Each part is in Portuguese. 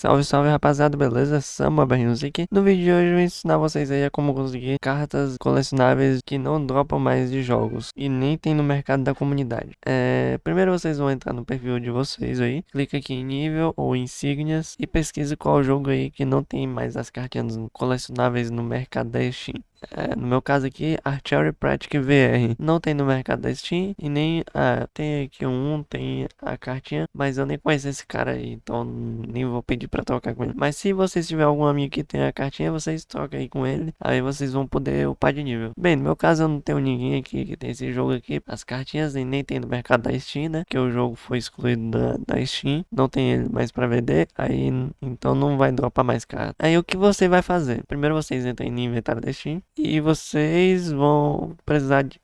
Salve, salve rapaziada, beleza? Samba aqui. No vídeo de hoje eu vou ensinar vocês aí a como conseguir cartas colecionáveis que não dropam mais de jogos e nem tem no mercado da comunidade. É, primeiro vocês vão entrar no perfil de vocês aí, clica aqui em nível ou insígnias e pesquisa qual jogo aí que não tem mais as cartinhas colecionáveis no mercado da Steam. É, no meu caso aqui, Archery Pratic VR. Não tem no mercado da Steam e nem ah, tem aqui um, tem a cartinha, mas eu nem conheço esse cara aí, então nem vou pedir para trocar com ele. Mas se vocês tiver algum amigo que tem a cartinha, vocês trocam aí com ele, aí vocês vão poder upar de nível. Bem, no meu caso eu não tenho ninguém aqui que tem esse jogo aqui, as cartinhas e nem tem no mercado da Steam, né? Que o jogo foi excluído da, da Steam, não tem ele mais para vender, aí então não vai dropar mais carta. Aí o que você vai fazer? Primeiro vocês entram no inventário da Steam e vocês vão precisar de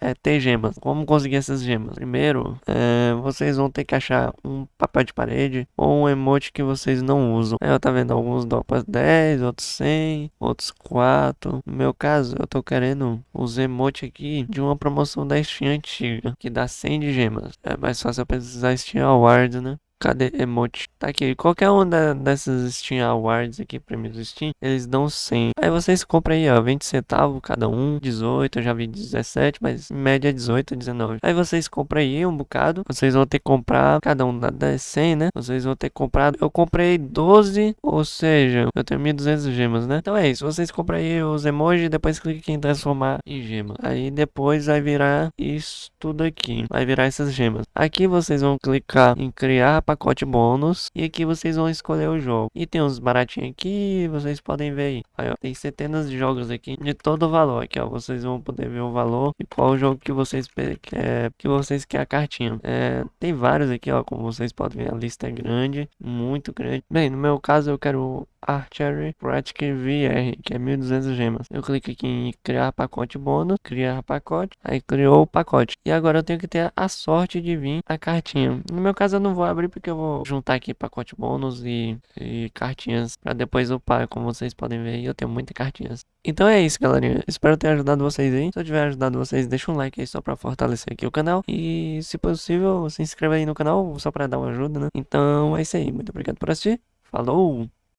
é, ter gemas. Como conseguir essas gemas? Primeiro, é, vocês vão ter que achar um papel de parede ou um emote que vocês não usam. Eu tá vendo alguns dropas 10, outros 100, outros 4. No meu caso, eu tô querendo os emotes aqui de uma promoção da Steam antiga, que dá 100 de gemas. É mais fácil eu precisar Steam Award, né? Cadê emote? Tá aqui. Qualquer uma dessas Steam Awards aqui, prêmios do Steam, eles dão 100. Aí vocês compram aí, ó, 20 centavos cada um, 18, eu já vi 17, mas em média 18, 19. Aí vocês compram aí um bocado, vocês vão ter que comprar, cada um dá 100, né? Vocês vão ter que comprar, eu comprei 12, ou seja, eu tenho 1200 gemas, né? Então é isso, vocês compram aí os emojis, depois clique em transformar em gema. Aí depois vai virar isso tudo aqui, vai virar essas gemas. Aqui vocês vão clicar em criar pacote bônus. E aqui vocês vão escolher o jogo. E tem uns baratinhos aqui, vocês podem ver aí. aí ó, tem centenas de jogos aqui de todo o valor. Aqui, ó, vocês vão poder ver o valor e qual o jogo que vocês quer, que vocês quer a cartinha. É, tem vários aqui, ó, como vocês podem ver, a lista é grande, muito grande. Bem, no meu caso eu quero Archery Pratic VR, que é 1200 gemas. Eu clico aqui em criar pacote bônus, criar pacote, aí criou o pacote. E agora eu tenho que ter a sorte de vir a cartinha. No meu caso eu não vou abrir porque eu vou juntar aqui pacote bônus e, e cartinhas para depois upar, como vocês podem ver, eu tenho muitas cartinhas. Então é isso, galerinha. Espero ter ajudado vocês aí. Se eu tiver ajudado vocês, deixa um like aí só para fortalecer aqui o canal. E se possível, se inscreva aí no canal só para dar uma ajuda, né? Então é isso aí. Muito obrigado por assistir. Falou!